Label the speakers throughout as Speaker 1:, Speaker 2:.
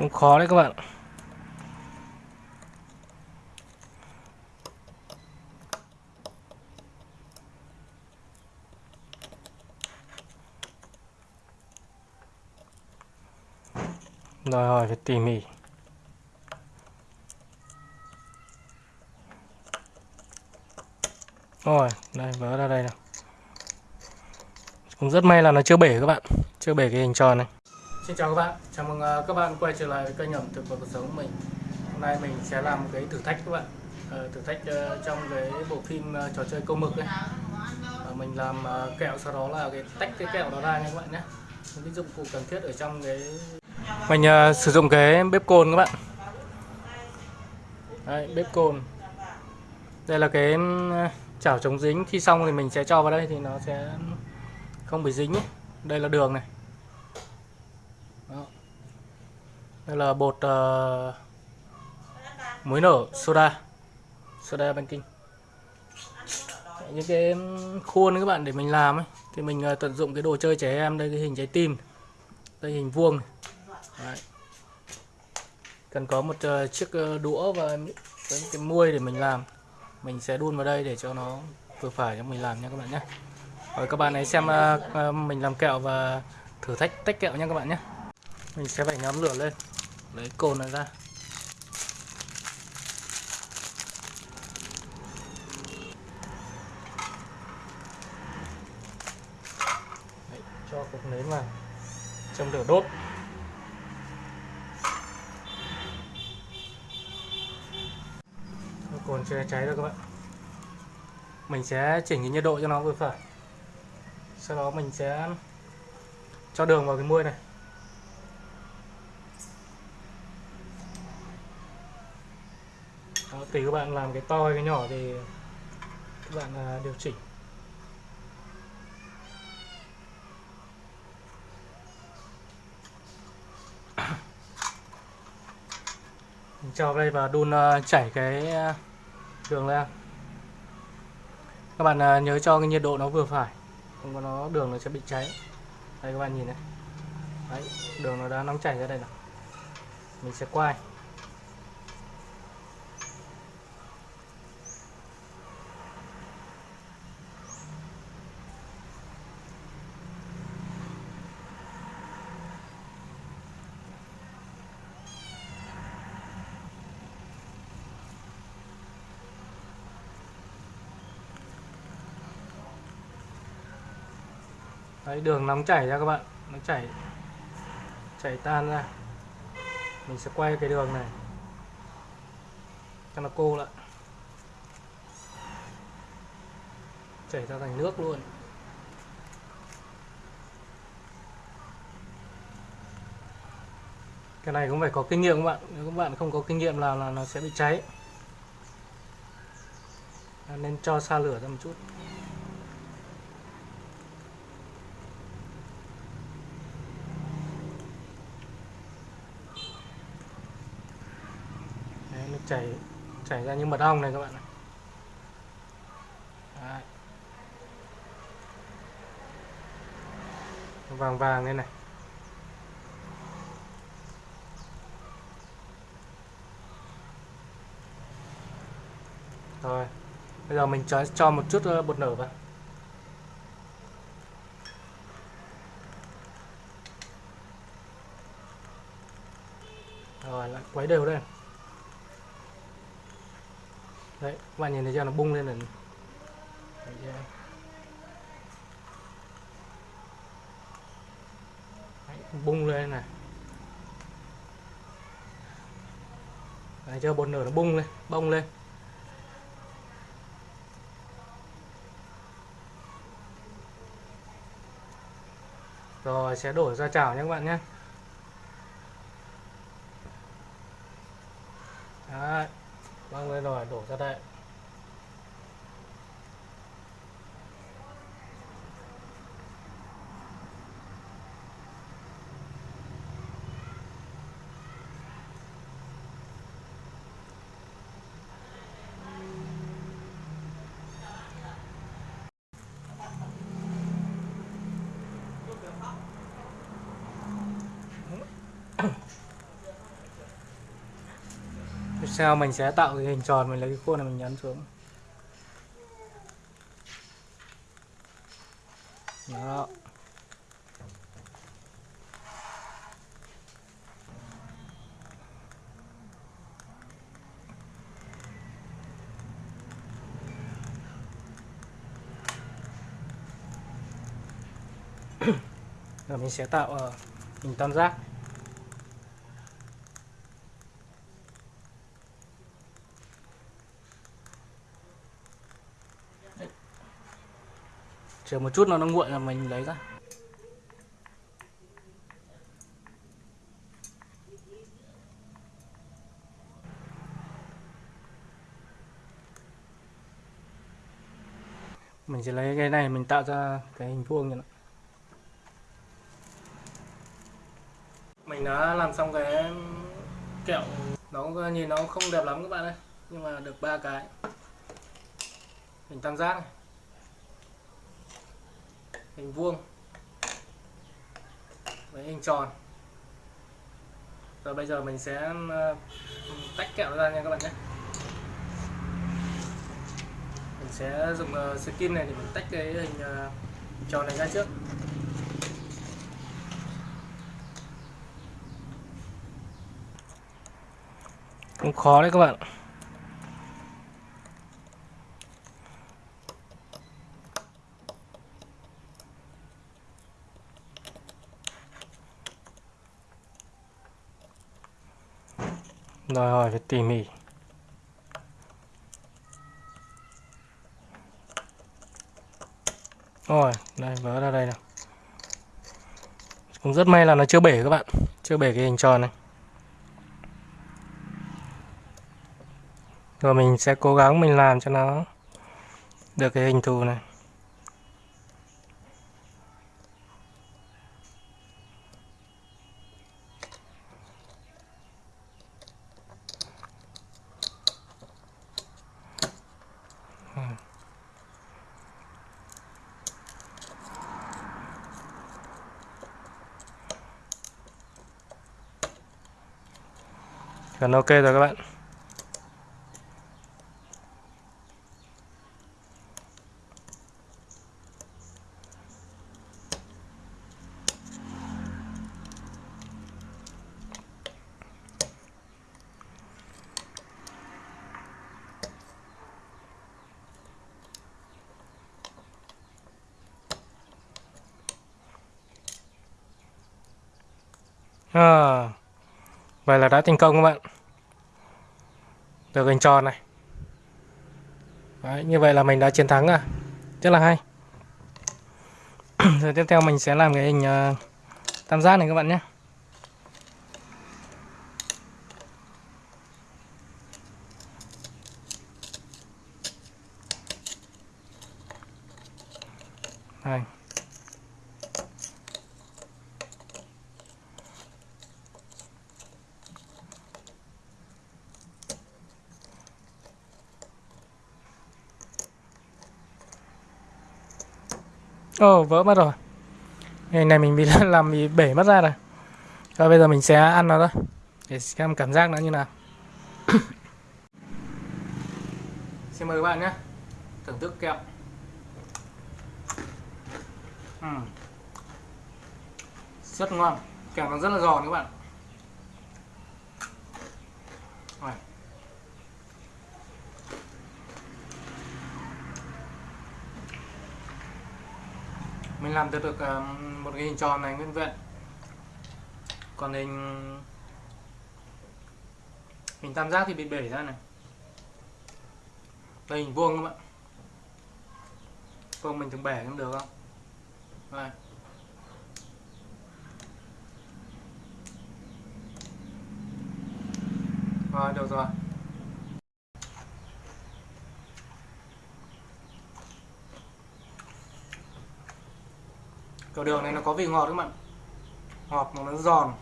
Speaker 1: cũng khó đấy các bạn. Đòi hỏi phải tỉ mỉ. Rồi, đây, vỡ ra đây nào. Cũng rất may là nó chưa bể các bạn. Chưa bể cái hình tròn này xin chào các bạn. Chào mừng ờ, các bạn quay trở lại với kênh ẩm thực và cuộc sống của mình. Hôm nay mình sẽ làm cái thử thách các bạn. Ờ, thử thách ờ, trong cái bộ phim trò chơi câu mực ấy. Mình làm kẹo sau đó là cái tách cái kẹo đó ra nha các bạn nhé. Những cái dụng cụ cần thiết ở trong cái mình sử dụng cái bếp cồn các bạn. Đấy, bếp cồn. Đây là cái chảo chống dính. Khi xong thì mình sẽ cho vào đây thì nó sẽ không bị dính ấy. đây là đường này. Đó. đây là bột uh, muối nở soda soda baking những cái khuôn các bạn để mình làm ấy thì mình uh, tận dụng cái đồ chơi trẻ em đây cái hình trái tim đây hình vuông này. Đấy. cần có một uh, chiếc uh, đũa và cái cái muôi để mình làm mình sẽ đun vào đây để cho nó vừa phải cho mình làm nha các bạn nhé rồi các bạn hãy xem uh, mình làm kẹo và thử thách tách kẹo nha các bạn nhé mình sẽ phải ngắm lửa lên. Lấy cồn này ra. Đấy, cho cục nến vào. Châm lửa đốt. Cồn chưa cháy rồi các bạn. Mình sẽ chỉnh cái nhiệt độ cho nó vừa phải. Sau đó mình sẽ cho đường vào cái muôi này. Tùy các bạn làm cái to hay cái nhỏ thì các bạn à, điều chỉnh. Mình cho đây và đun à, chảy cái à, đường lên. Các bạn nhớ cho cái nhiệt độ nó vừa phải. Không có nó, đường nó sẽ bị cháy. Đây, các bạn nhìn này. Đấy, đường nó đã nóng chảy ra đây nào. Mình sẽ quay đấy, đường nóng chảy ra các bạn. Nó chảy chảy tan ra. Mình sẽ quay cái đường này. Cho nó cô lại chảy ra thành nước luôn. Cái này cũng phải có kinh nghiệm các bạn. Nếu các bạn không có kinh nghiệm làm là nó sẽ bị cháy. Nên cho xa lửa ra một chút. Chảy chảy ra như mật ong này các bạn này Đấy. vàng vàng đây này. Rồi, bây giờ mình cho cho một chút bột nở vào. Rồi, lại quấy đều lên đấy các bạn nhìn thấy chưa? Nó bung lên này Đấy? Đấy, bung lên này. Đấy chưa? Bột nở nó bung lên bông lên. Rồi sẽ đổ ra chảo nhé các bạn nhé. Đấy, Vâng, mang lên rồi đổ ra đây. Sau mình sẽ tạo cái hình tròn, mình lấy cái khuôn này mình nhấn xuống. Đó. Rồi mình sẽ tạo ờ, hình tam giác. Chờ một chút nó nó nguội là mình lấy ra. Mình sẽ lấy cái này, mình tạo ra cái hình vuông như này mình đã làm xong cái kẹo. Nó nhìn nó không đẹp lắm các bạn ơi, nhưng mà được ba cái. Hình tam giác này hình vuông với hình tròn. Rồi bây giờ mình sẽ ờ, tách kẹo ra nha các bạn nhé. Mình sẽ dùng ờ, skin này để mình tách cái hình ờ, tròn này ra trước. Cũng khó đấy các bạn. Đòi hỏi phải tỉ mỉ. Rồi đây vỡ ra đây nào. Cũng rất may là nó chưa bể các bạn. Chưa bể cái hình tròn này. Rồi mình sẽ cố gắng mình làm cho nó được cái hình thù này. Gần ok rồi các bạn. À, vậy là đã thành công các bạn được hình tròn này. Đấy, như vậy là mình đã chiến thắng rồi, rất là hay. Rồi tiếp theo mình sẽ làm cái hình uh, tam giác này các bạn nhé. Ồ, oh, vỡ mất rồi. Cái này mình bị làm bị bể mất ra rồi. Rồi bây giờ mình sẽ ăn nó thôi. Để xem cảm giác nó như nào. Xin mời các bạn nhé. Thưởng thức kẹo. Uhm. Rất ngon. Kẹo nó rất là giòn các bạn. Rồi. Mình làm được được ờ, một cái hình tròn này nguyên vẹn. Còn hình hình tam giác thì bị bể ra này. Đây, hình vuông các bạn. Vuông mình thường bẻ cũng được không? Đây. rồi, được rồi. Cầu đường này nó có vị ngọt các bạn? Ngọt mà nó giòn.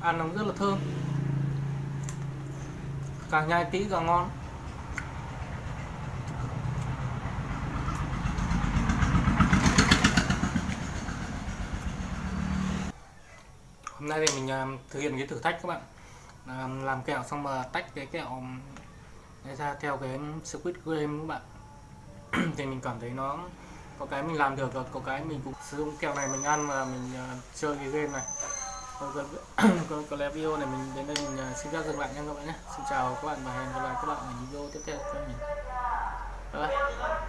Speaker 1: Ăn nó rất là thơm. Càng nhai kỹ càng ngon. Hôm nay thì mình à, thực hiện cái thử thách các bạn. Làm, làm kẹo xong mà tách cái kẹo này ra theo cái Squid Game các bạn. Thì mình cảm thấy nó có cái mình làm được và có cái mình cũng sử dụng kẹo này mình ăn và mình uh, chơi cái game này. Còn có, có, có lẽ video này mình đến đây mình uh, xin phép dừng lại nha các bạn nhé. Xin chào các bạn và hẹn gặp lại các bạn ở những video tiếp theo của mình. Bye bye.